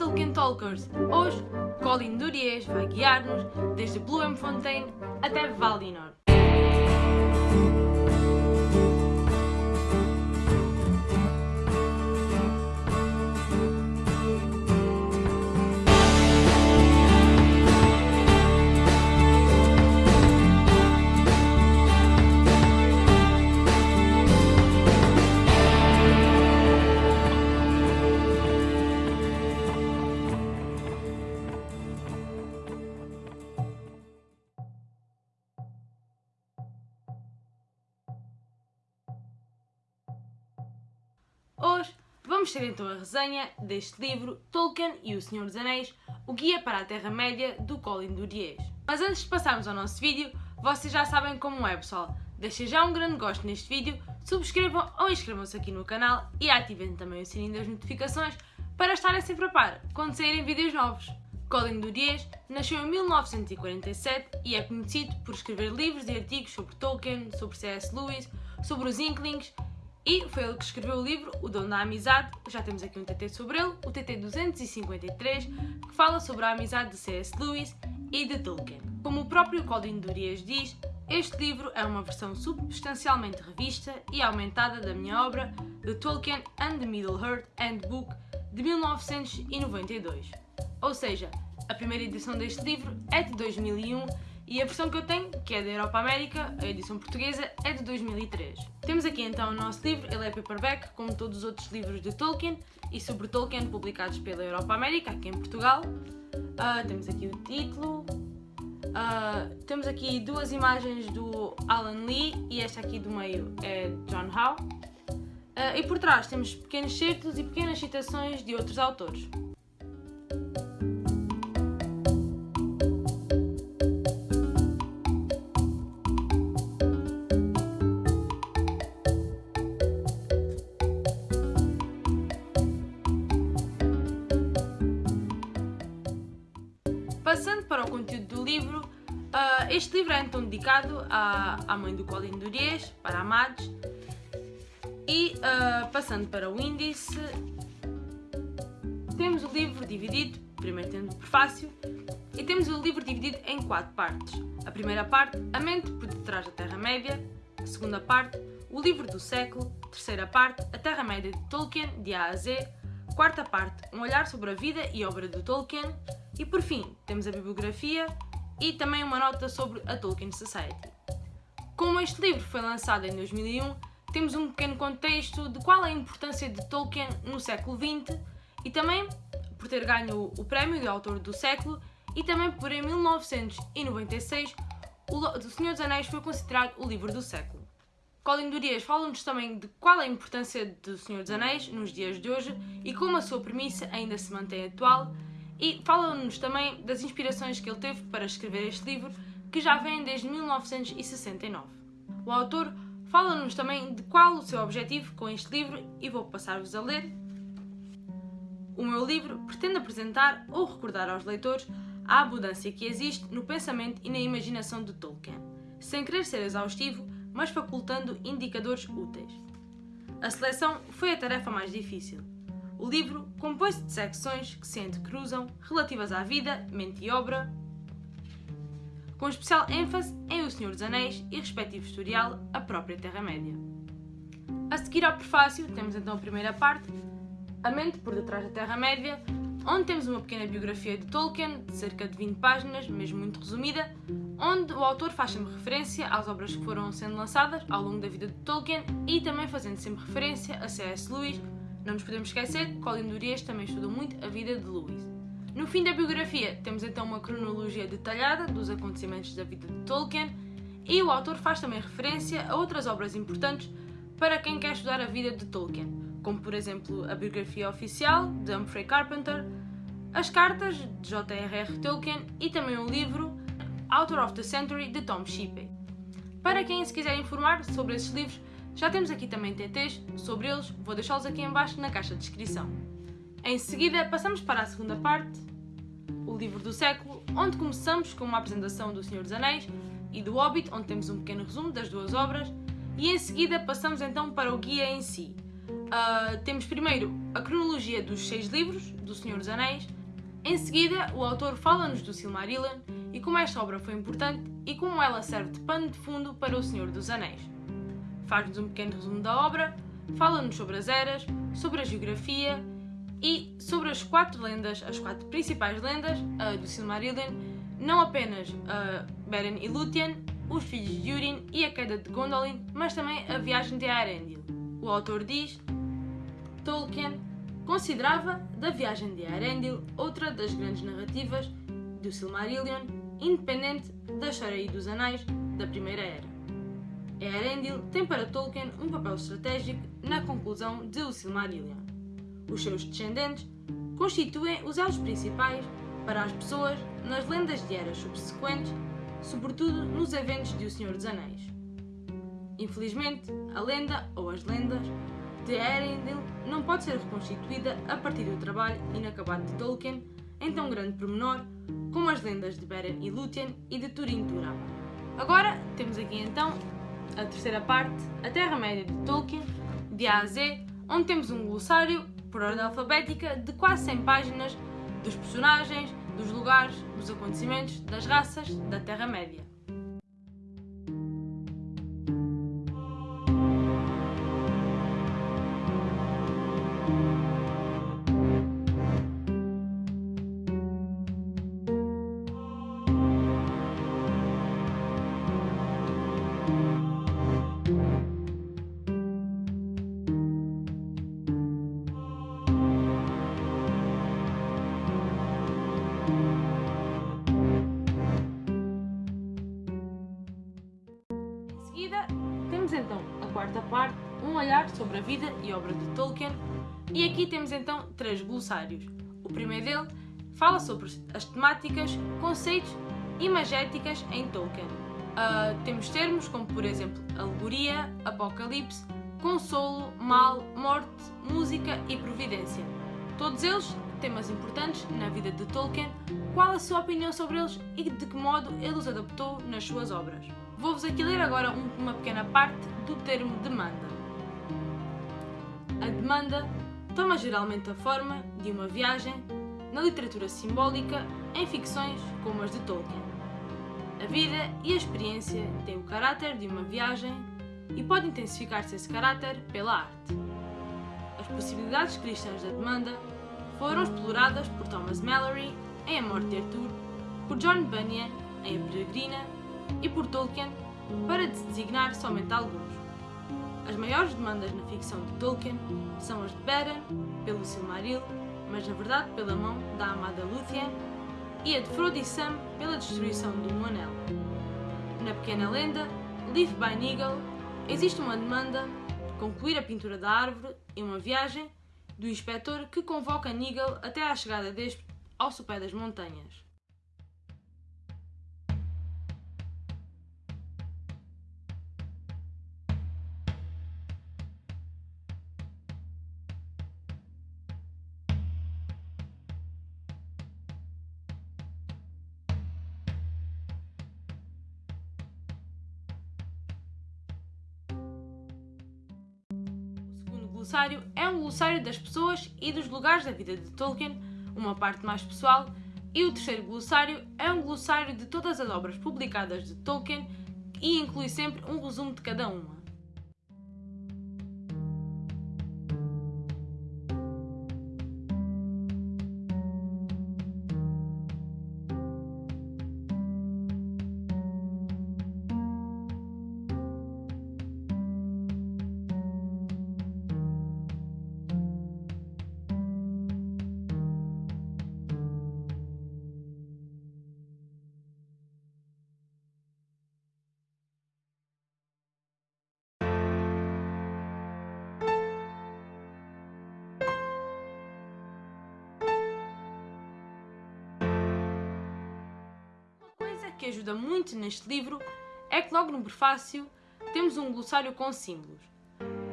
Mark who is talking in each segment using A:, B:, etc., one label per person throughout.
A: Tolkien Talkers! Hoje, Colin Duriez vai guiar-nos desde Bloemfontein até Valinor. Vamos ter então a resenha deste livro Tolkien e o Senhor dos Anéis, o Guia para a Terra-média do Colin Duriez. Mas antes de passarmos ao nosso vídeo, vocês já sabem como é pessoal. Deixem já um grande gosto neste vídeo, subscrevam ou inscrevam-se aqui no canal e ativem também o sininho das notificações para estarem sempre a par quando saírem vídeos novos. Colin Duriez nasceu em 1947 e é conhecido por escrever livros e artigos sobre Tolkien, sobre C.S. Lewis, sobre os Inklings e foi ele que escreveu o livro O Dom da Amizade, já temos aqui um TT sobre ele, o TT 253, que fala sobre a amizade de C.S. Lewis e de Tolkien. Como o próprio Colin Duriez diz, este livro é uma versão substancialmente revista e aumentada da minha obra The Tolkien and the Middle-earth Handbook de 1992. Ou seja, a primeira edição deste livro é de 2001 e a versão que eu tenho, que é da Europa América, a edição portuguesa, é de 2003. Temos aqui então o nosso livro, ele é paperback, como todos os outros livros de Tolkien e sobre Tolkien publicados pela Europa América, aqui em Portugal. Uh, temos aqui o título. Uh, temos aqui duas imagens do Alan Lee e esta aqui do meio é John Howe. Uh, e por trás temos pequenos certos e pequenas citações de outros autores. Este livro é então dedicado à, à mãe do Colin Duriez, para a Mads, e uh, passando para o índice, temos o livro dividido, primeiro temos o prefácio, e temos o livro dividido em quatro partes. A primeira parte, a mente por detrás da Terra-média, a segunda parte, o livro do século, a terceira parte, a Terra-média de Tolkien, de A a Z, quarta parte, um olhar sobre a vida e obra de Tolkien, e por fim, temos a bibliografia e também uma nota sobre a Tolkien Society. Como este livro foi lançado em 2001, temos um pequeno contexto de qual é a importância de Tolkien no século XX e também por ter ganho o prémio de autor do século e também por em 1996 o Senhor dos Anéis foi considerado o livro do século. Colin Duriez fala-nos também de qual é a importância do Senhor dos Anéis nos dias de hoje e como a sua premissa ainda se mantém atual e fala-nos também das inspirações que ele teve para escrever este livro, que já vem desde 1969. O autor fala-nos também de qual o seu objetivo com este livro e vou passar-vos a ler. O meu livro pretende apresentar ou recordar aos leitores a abundância que existe no pensamento e na imaginação de Tolkien, sem querer ser exaustivo, mas facultando indicadores úteis. A seleção foi a tarefa mais difícil. O livro compõe-se de secções que se entrecruzam relativas à vida, mente e obra, com especial ênfase em O Senhor dos Anéis e respectivo historial, a própria Terra-média. A seguir ao prefácio, temos então a primeira parte, A Mente por Detrás da Terra-média, onde temos uma pequena biografia de Tolkien, de cerca de 20 páginas, mesmo muito resumida, onde o autor faz sempre referência às obras que foram sendo lançadas ao longo da vida de Tolkien e também fazendo sempre referência a C.S. Lewis, não nos podemos esquecer que Colin Duriez também estudou muito a vida de Lewis. No fim da biografia, temos então uma cronologia detalhada dos acontecimentos da vida de Tolkien e o autor faz também referência a outras obras importantes para quem quer estudar a vida de Tolkien, como por exemplo a biografia oficial de Humphrey Carpenter, as cartas de J.R.R. Tolkien e também o livro Author of the Century de Tom Shippey. Para quem se quiser informar sobre esses livros, já temos aqui também TTs sobre eles, vou deixá-los aqui embaixo na caixa de descrição. Em seguida, passamos para a segunda parte, o livro do século, onde começamos com uma apresentação do Senhor dos Anéis e do Hobbit, onde temos um pequeno resumo das duas obras, e em seguida passamos então para o guia em si, Uh, temos primeiro a cronologia dos seis livros do Senhor dos Anéis. Em seguida, o autor fala-nos do Silmarillion e como esta obra foi importante e como ela serve de pano de fundo para o Senhor dos Anéis. Faz-nos um pequeno resumo da obra, fala-nos sobre as eras, sobre a geografia e sobre as quatro lendas, as quatro principais lendas uh, do Silmarillion, não apenas uh, Beren e Lúthien, os filhos de Durin e a queda de Gondolin, mas também a viagem de Arendil. O autor diz: Tolkien considerava da viagem de Arendil outra das grandes narrativas do Silmarillion, independente da história e dos anais da Primeira Era. Earendil tem para Tolkien um papel estratégico na conclusão de O Silmarillion. Os seus descendentes constituem os elos principais para as pessoas nas lendas de eras subsequentes, sobretudo nos eventos de O Senhor dos Anéis. Infelizmente, a lenda ou as lendas de Earendil não pode ser reconstituída a partir do trabalho inacabado de Tolkien em tão grande pormenor como as lendas de Beren e Lúthien e de Turin Turam. Agora temos aqui então a terceira parte, a Terra-média de Tolkien, de A a Z, onde temos um glossário por ordem alfabética de quase 100 páginas dos personagens, dos lugares, dos acontecimentos, das raças da Terra-média. Vida e obra de Tolkien, e aqui temos então três glossários. O primeiro dele fala sobre as temáticas, conceitos e magéticas em Tolkien. Uh, temos termos como, por exemplo, alegoria, apocalipse, consolo, mal, morte, música e providência. Todos eles temas importantes na vida de Tolkien, qual a sua opinião sobre eles e de que modo ele os adaptou nas suas obras. Vou-vos aqui ler agora uma pequena parte do termo demanda. A demanda toma geralmente a forma de uma viagem na literatura simbólica em ficções como as de Tolkien. A vida e a experiência têm o caráter de uma viagem e pode intensificar-se esse caráter pela arte. As possibilidades cristãs da demanda foram exploradas por Thomas Mallory em A Morte de Arthur, por John Bunyan em A Peregrina e por Tolkien para designar somente alguns. As maiores demandas na ficção de Tolkien são as de Beren, pelo Silmaril, mas na verdade pela mão da amada Lúthien, e a de Frodo e Sam pela destruição do Um Anel. Na pequena lenda, Leaf by Nigel, existe uma demanda de concluir a pintura da árvore e uma viagem do inspetor que convoca Nigel até à chegada deste ao sopé das montanhas. Glossário é um glossário das pessoas e dos lugares da vida de Tolkien, uma parte mais pessoal, e o terceiro glossário é um glossário de todas as obras publicadas de Tolkien e inclui sempre um resumo de cada uma. Que ajuda muito neste livro é que logo no prefácio temos um glossário com símbolos.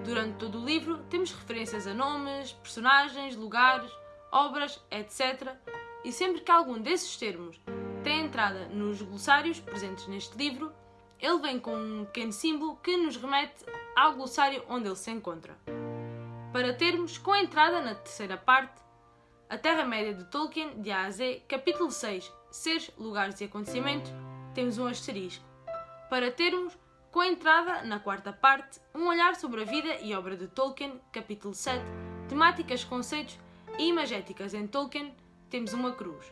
A: Durante todo o livro temos referências a nomes, personagens, lugares, obras, etc. E sempre que algum desses termos tem entrada nos glossários presentes neste livro, ele vem com um pequeno símbolo que nos remete ao glossário onde ele se encontra. para termos, com a entrada na terceira parte, a Terra-média de Tolkien, de A a Z, capítulo 6, Seres, Lugares e Acontecimentos, temos um asterisco. Para termos, com a entrada na quarta parte, um olhar sobre a vida e obra de Tolkien, capítulo 7, temáticas, conceitos e imagéticas em Tolkien, temos uma cruz.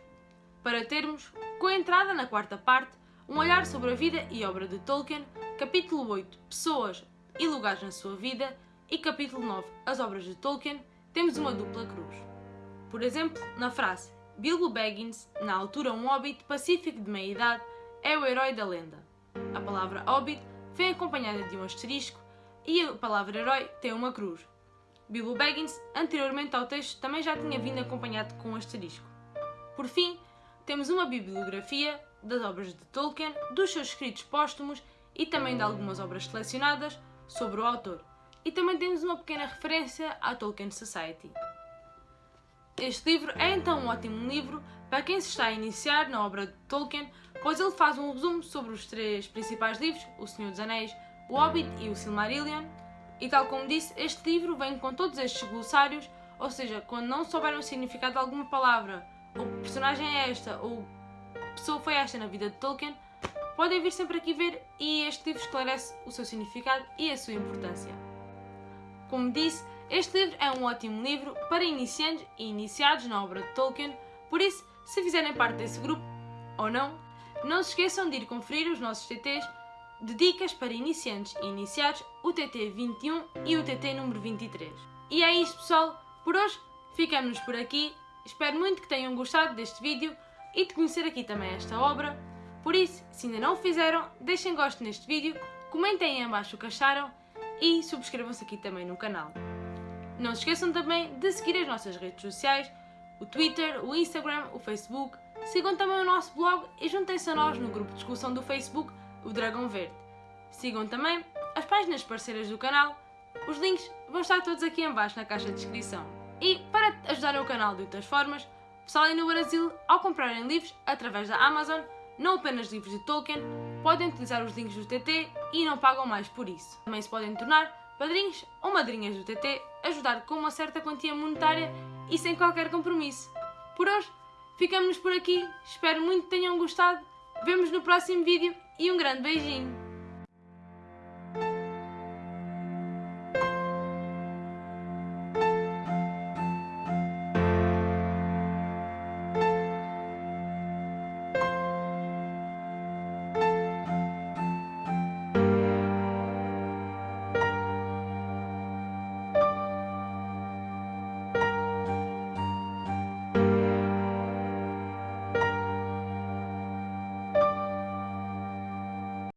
A: Para termos, com a entrada na quarta parte, um olhar sobre a vida e obra de Tolkien, capítulo 8, pessoas e lugares na sua vida, e capítulo 9, as obras de Tolkien, temos uma dupla cruz. Por exemplo, na frase Bilbo Baggins, na altura um hobbit pacífico de meia-idade, é o herói da lenda. A palavra hobbit vem acompanhada de um asterisco e a palavra herói tem uma cruz. Bilbo Baggins, anteriormente ao texto, também já tinha vindo acompanhado com um asterisco. Por fim, temos uma bibliografia das obras de Tolkien, dos seus escritos póstumos e também de algumas obras selecionadas sobre o autor. E também temos uma pequena referência à Tolkien Society. Este livro é então um ótimo livro para quem se está a iniciar na obra de Tolkien, pois ele faz um resumo sobre os três principais livros, O Senhor dos Anéis, O Hobbit e o Silmarillion. E tal como disse, este livro vem com todos estes glossários, ou seja, quando não souberem o significado de alguma palavra, ou que personagem é esta, ou que pessoa foi esta na vida de Tolkien, podem vir sempre aqui ver e este livro esclarece o seu significado e a sua importância. Como disse, este livro é um ótimo livro para iniciantes e iniciados na obra de Tolkien, por isso, se fizerem parte desse grupo, ou não, não se esqueçam de ir conferir os nossos TTs de dicas para iniciantes e iniciados, o TT 21 e o TT número 23. E é isto pessoal, por hoje ficamos por aqui, espero muito que tenham gostado deste vídeo e de conhecer aqui também esta obra, por isso, se ainda não o fizeram, deixem gosto neste vídeo, comentem em abaixo o que acharam e subscrevam-se aqui também no canal. Não se esqueçam também de seguir as nossas redes sociais, o Twitter, o Instagram, o Facebook. Sigam também o nosso blog e juntem-se a nós no grupo de discussão do Facebook, o Dragão Verde. Sigam também as páginas parceiras do canal. Os links vão estar todos aqui em baixo na caixa de descrição. E para ajudarem o canal de outras formas, pessoal no Brasil, ao comprarem livros através da Amazon, não apenas livros de Tolkien, podem utilizar os links do TT e não pagam mais por isso. Também se podem tornar padrinhos ou madrinhas do TT, ajudar com uma certa quantia monetária e sem qualquer compromisso. Por hoje, ficamos por aqui, espero muito que tenham gostado, vemos no próximo vídeo e um grande beijinho!